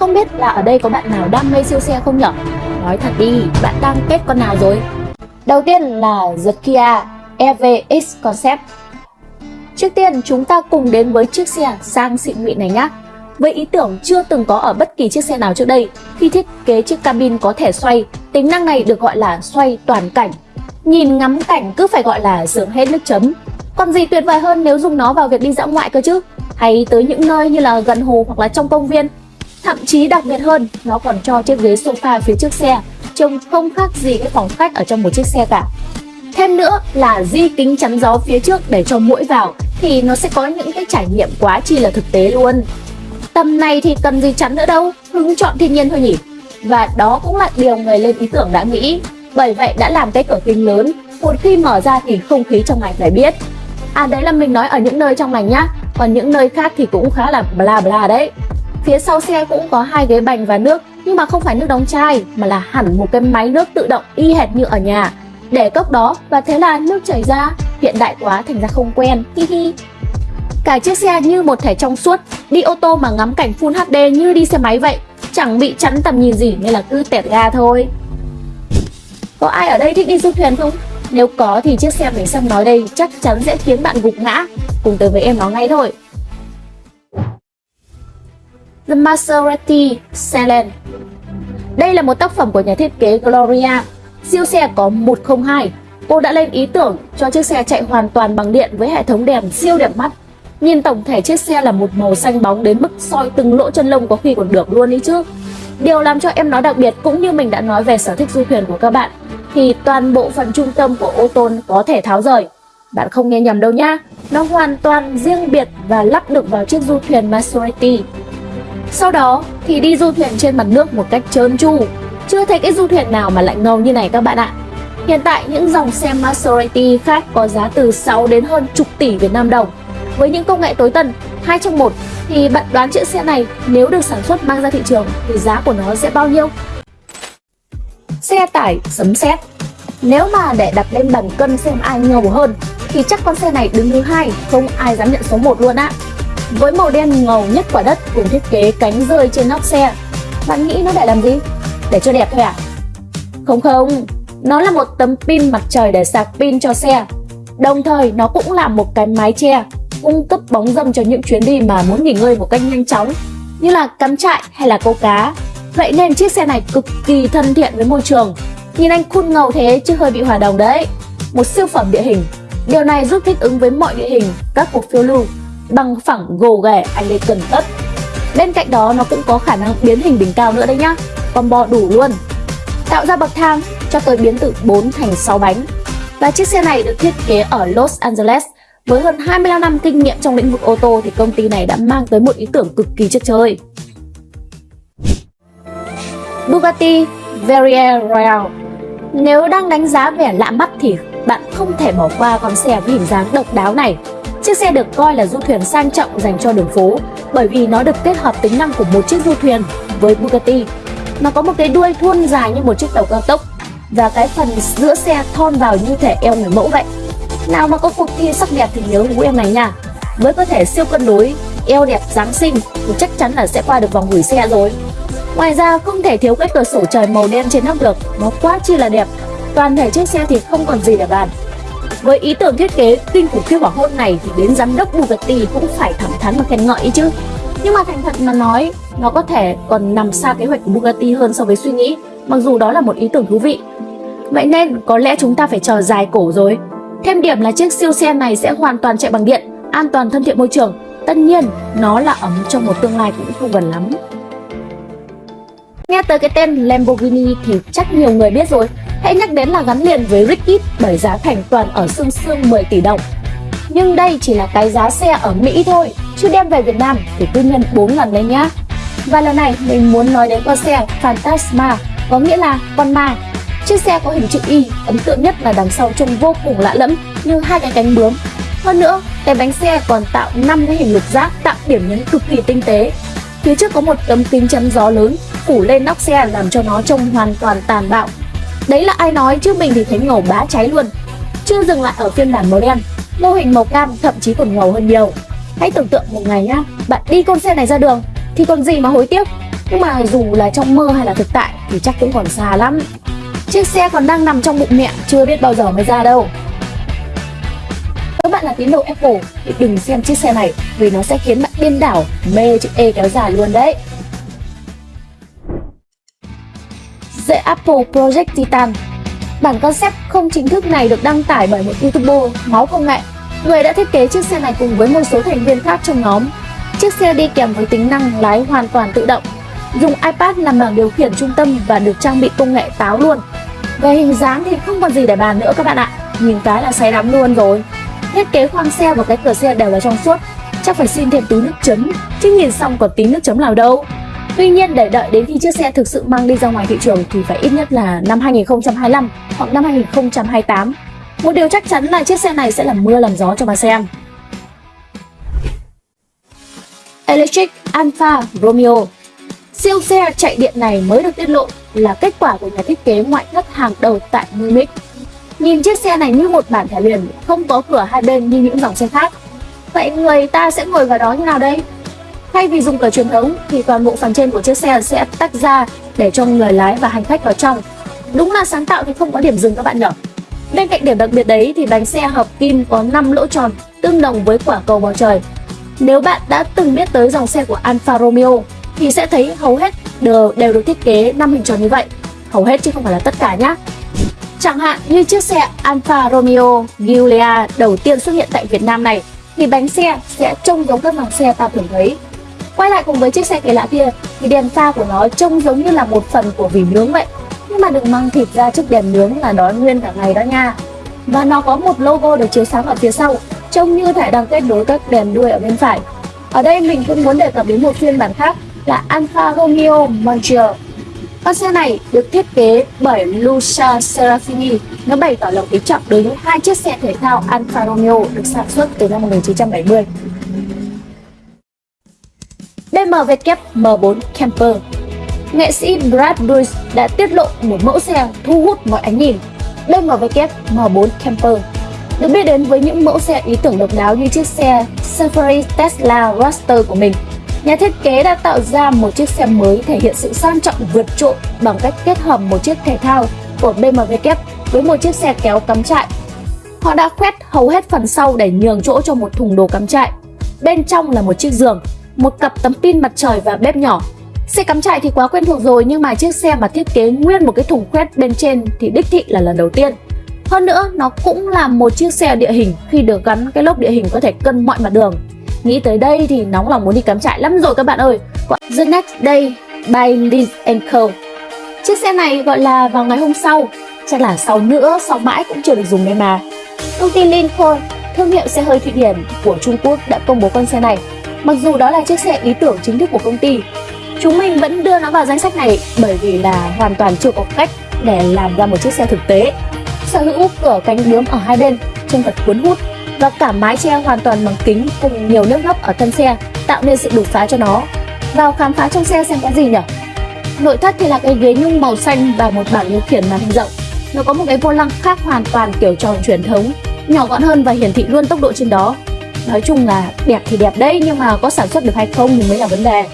Không biết là ở đây có bạn nào đam mê siêu xe không nhở? Nói thật đi, bạn đang kết con nào rồi? Đầu tiên là The Kia EVX Concept Trước tiên chúng ta cùng đến với chiếc xe sang xịn mịn này nhé. Với ý tưởng chưa từng có ở bất kỳ chiếc xe nào trước đây, khi thiết kế chiếc cabin có thể xoay, tính năng này được gọi là xoay toàn cảnh. Nhìn ngắm cảnh cứ phải gọi là sướng hết nước chấm. Còn gì tuyệt vời hơn nếu dùng nó vào việc đi dã ngoại cơ chứ? Hay tới những nơi như là gần hồ hoặc là trong công viên. Thậm chí đặc biệt hơn, nó còn cho chiếc ghế sofa phía trước xe, trông không khác gì cái phòng khách ở trong một chiếc xe cả. Thêm nữa là di kính chắn gió phía trước để cho mũi vào thì nó sẽ có những cái trải nghiệm quá chi là thực tế luôn. Tầm này thì cần gì chắn nữa đâu, hứng chọn thiên nhiên thôi nhỉ. Và đó cũng là điều người lên ý tưởng đã nghĩ. Bởi vậy đã làm cái cửa kính lớn, một khi mở ra thì không khí trong lành phải biết. À đấy là mình nói ở những nơi trong lành nhá, còn những nơi khác thì cũng khá là bla bla đấy. Phía sau xe cũng có hai ghế bành và nước, nhưng mà không phải nước đóng chai mà là hẳn một cái máy nước tự động y hệt như ở nhà. Để cốc đó và thế là nước chảy ra hiện đại quá thành ra không quen hi hi. Cả chiếc xe như một thể trong suốt đi ô tô mà ngắm cảnh full HD như đi xe máy vậy chẳng bị chắn tầm nhìn gì nên là cứ tẹt ga thôi. Có ai ở đây thích đi du thuyền không? Nếu có thì chiếc xe mình xem nói đây chắc chắn sẽ khiến bạn gục ngã. Cùng tới với em nó ngay thôi. The Maserati Selen Đây là một tác phẩm của nhà thiết kế Gloria. Siêu xe có 102 Cô đã lên ý tưởng cho chiếc xe chạy hoàn toàn bằng điện với hệ thống đèn siêu đẹp mắt. Nhìn tổng thể chiếc xe là một màu xanh bóng đến mức soi từng lỗ chân lông có khi còn được luôn ý chứ. Điều làm cho em nó đặc biệt cũng như mình đã nói về sở thích du thuyền của các bạn, Thì toàn bộ phần trung tâm của ô tô có thể tháo rời. Bạn không nghe nhầm đâu nhá. Nó hoàn toàn riêng biệt và lắp được vào chiếc du thuyền Maserati. Sau đó thì đi du thuyền trên mặt nước một cách trơn tru chưa thấy cái du thuyền nào mà lại ngầu như này các bạn ạ Hiện tại những dòng xe Maserati khác có giá từ 6 đến hơn chục tỷ Việt Nam đồng Với những công nghệ tối tân, hai trong một thì bạn đoán chiếc xe này nếu được sản xuất mang ra thị trường thì giá của nó sẽ bao nhiêu? Xe tải sấm sét Nếu mà để đặt lên bàn cân xem ai ngầu hơn thì chắc con xe này đứng thứ hai, không ai dám nhận số 1 luôn á. Với màu đen ngầu nhất quả đất cùng thiết kế cánh rơi trên nóc xe, bạn nghĩ nó để làm gì? để cho đẹp thôi à? Không không, nó là một tấm pin mặt trời để sạc pin cho xe. Đồng thời nó cũng là một cái mái che cung cấp bóng râm cho những chuyến đi mà muốn nghỉ ngơi một cách nhanh chóng như là cắm trại hay là câu cá. Vậy nên chiếc xe này cực kỳ thân thiện với môi trường. Nhìn anh cool ngầu thế chứ hơi bị hòa đồng đấy. Một siêu phẩm địa hình. Điều này giúp thích ứng với mọi địa hình, các cuộc phiêu lưu, bằng phẳng gồ ghề anh đây cần tất. Bên cạnh đó, nó cũng có khả năng biến hình đỉnh cao nữa đấy nhá. Combo đủ luôn. Tạo ra bậc thang cho tới biến từ 4 thành 6 bánh. Và chiếc xe này được thiết kế ở Los Angeles. Với hơn 25 năm kinh nghiệm trong lĩnh vực ô tô thì công ty này đã mang tới một ý tưởng cực kỳ chất chơi. Bugatti Veyron Royale. Nếu đang đánh giá vẻ lạ mắt thì bạn không thể bỏ qua con xe với hình dáng độc đáo này. Chiếc xe được coi là du thuyền sang trọng dành cho đường phố, bởi vì nó được kết hợp tính năng của một chiếc du thuyền với Bugatti. Nó có một cái đuôi thuôn dài như một chiếc tàu cao tốc và cái phần giữa xe thon vào như thể eo người mẫu vậy. Nào mà có cuộc thi sắc đẹp thì nhớ vũ em này nha. Với cơ thể siêu cân đối, eo đẹp dáng sinh thì chắc chắn là sẽ qua được vòng gửi xe rồi. Ngoài ra, không thể thiếu cái cửa sổ trời màu đen trên nóc được. Nó quá chi là đẹp. Toàn thể chiếc xe thì không còn gì để bàn với ý tưởng thiết kế kinh khủng khiếp hỏa hôn này thì đến giám đốc Bugatti cũng phải thẳng thắn và khen ngợi chứ nhưng mà thành thật mà nói nó có thể còn nằm xa kế hoạch của Bugatti hơn so với suy nghĩ, mặc dù đó là một ý tưởng thú vị. Vậy nên có lẽ chúng ta phải chờ dài cổ rồi. Thêm điểm là chiếc siêu xe này sẽ hoàn toàn chạy bằng điện, an toàn thân thiện môi trường. Tất nhiên, nó là ấm trong một tương lai cũng không gần lắm. Nghe tới cái tên Lamborghini thì chắc nhiều người biết rồi. Hãy nhắc đến là gắn liền với Rickit bởi giá thành toàn ở xương xương 10 tỷ đồng. Nhưng đây chỉ là cái giá xe ở Mỹ thôi, chứ đem về Việt Nam thì cứ nhân 4 lần lên nhá. Và lần này mình muốn nói đến con xe Phantasma, có nghĩa là con ma. Chiếc xe có hình chữ Y, ấn tượng nhất là đằng sau trông vô cùng lạ lẫm như hai cái cánh bướm. Hơn nữa, cái bánh xe còn tạo 5 cái hình lục giác tạo điểm nhấn cực kỳ tinh tế. Phía trước có một tấm kính chắn gió lớn phủ lên nóc xe làm cho nó trông hoàn toàn tàn bạo. Đấy là ai nói chứ mình thì thấy ngầu bá cháy luôn. Chưa dừng lại ở phiên bản màu đen, mô hình màu cam thậm chí còn ngầu hơn nhiều. Hãy tưởng tượng một ngày nhá, bạn đi con xe này ra đường thì còn gì mà hối tiếc Nhưng mà dù là trong mơ hay là thực tại thì chắc cũng còn xa lắm. Chiếc xe còn đang nằm trong bụng mẹ, chưa biết bao giờ mới ra đâu. Nếu bạn là tín đồ Apple thì đừng xem chiếc xe này vì nó sẽ khiến bạn điên đảo, mê chữ E kéo dài luôn đấy. The Apple Project Titan. Bản concept không chính thức này được đăng tải bởi một youtuber máu công nghệ Người đã thiết kế chiếc xe này cùng với một số thành viên khác trong nhóm. Chiếc xe đi kèm với tính năng lái hoàn toàn tự động, Dùng iPad làm bảng điều khiển trung tâm và được trang bị công nghệ táo luôn. Về hình dáng thì không còn gì để bàn nữa các bạn ạ. Nhìn cái là say đắm luôn rồi. Thiết kế khoang xe và cái cửa xe đều là trong suốt. Chắc phải xin thêm túi nước chấm. Chứ nhìn xong còn tí nước chấm nào đâu. Tuy nhiên để đợi đến khi chiếc xe thực sự mang đi ra ngoài thị trường thì phải ít nhất là năm 2025 hoặc năm 2028. Một điều chắc chắn là chiếc xe này sẽ làm mưa làm gió cho bà xem. Electric Alfa Romeo Siêu xe chạy điện này mới được tiết lộ là kết quả của nhà thiết kế ngoại thất hàng đầu tại Munich. Nhìn chiếc xe này như một bản thẻ liền, không có cửa hai bên như những dòng xe khác. Vậy người ta sẽ ngồi vào đó như nào đây? Thay vì dùng cửa truyền thống thì toàn bộ phần trên của chiếc xe sẽ tách ra để cho người lái và hành khách vào trong. Đúng là sáng tạo thì không có điểm dừng các bạn nhỉ? Bên cạnh điểm đặc biệt đấy thì bánh xe hợp kim có 5 lỗ tròn tương đồng với quả cầu bầu trời. Nếu bạn đã từng biết tới dòng xe của Alfa Romeo thì sẽ thấy hầu hết đều, đều được thiết kế 5 hình tròn như vậy. Hầu hết chứ không phải là tất cả nhé. Chẳng hạn như chiếc xe Alfa Romeo Giulia đầu tiên xuất hiện tại Việt Nam này thì bánh xe sẽ trông giống các dòng xe ta thường thấy Quay lại cùng với chiếc xe kỳ lạ kia thì đèn pha của nó trông giống như là một phần của vỉ nướng vậy. Nhưng mà đừng mang thịt ra trước đèn nướng là đói nguyên cả ngày đó nha. Và nó có một logo được chiếu sáng ở phía sau, trông như thể đang kết nối các đèn đuôi ở bên phải. Ở đây mình cũng muốn đề cập đến một phiên bản khác là Alfa Romeo Montreal. Con xe này được thiết kế bởi Lucia Serafini. Nó bày tỏ lòng kính trọng đối với hai chiếc xe thể thao Alfa Romeo được sản xuất từ năm 1970. BMW M4 Camper Nghệ sĩ Brad Bruce đã tiết lộ một mẫu xe thu hút mọi ánh nhìn BMW M4 Camper được biết đến với những mẫu xe ý tưởng độc đáo như chiếc xe Safari Tesla Roadster của mình. Nhà thiết kế đã tạo ra một chiếc xe mới thể hiện sự sang trọng vượt trội bằng cách kết hợp một chiếc thể thao của BMW với một chiếc xe kéo cắm trại. Họ đã khoét hầu hết phần sau để nhường chỗ cho một thùng đồ cắm trại. Bên trong là một chiếc giường một cặp tấm pin mặt trời và bếp nhỏ. Xe cắm trại thì quá quen thuộc rồi nhưng mà chiếc xe mà thiết kế nguyên một cái thùng khoét bên trên thì đích thị là lần đầu tiên. Hơn nữa, nó cũng là một chiếc xe địa hình khi được gắn cái lốp địa hình có thể cân mọi mặt đường. Nghĩ tới đây thì nóng lòng muốn đi cắm trại lắm rồi các bạn ơi. The Next Day by Liz Co. Chiếc xe này gọi là vào ngày hôm sau, chắc là sau nữa, sau mãi cũng chưa được dùng đây mà. Công ty Lincoln, thương hiệu xe hơi Thụy Điển của Trung Quốc đã công bố con xe này Mặc dù đó là chiếc xe ý tưởng chính thức của công ty, chúng mình vẫn đưa nó vào danh sách này bởi vì là hoàn toàn chưa có cách để làm ra một chiếc xe thực tế. Sở hữu cửa cánh bướm ở hai bên, trông thật cuốn hút và cả mái che hoàn toàn bằng kính cùng nhiều nước gấp ở thân xe tạo nên sự đột phá cho nó. Vào khám phá trong xe xem có gì nhỉ? Nội thất thì là cái ghế nhung màu xanh và một bảng điều khiển màn hình rộng. Nó có một cái vô lăng khác hoàn toàn kiểu tròn truyền thống, nhỏ gọn hơn và hiển thị luôn tốc độ trên đó nói chung là đẹp thì đẹp đấy, nhưng mà có sản xuất được hay không thì mới là vấn đề.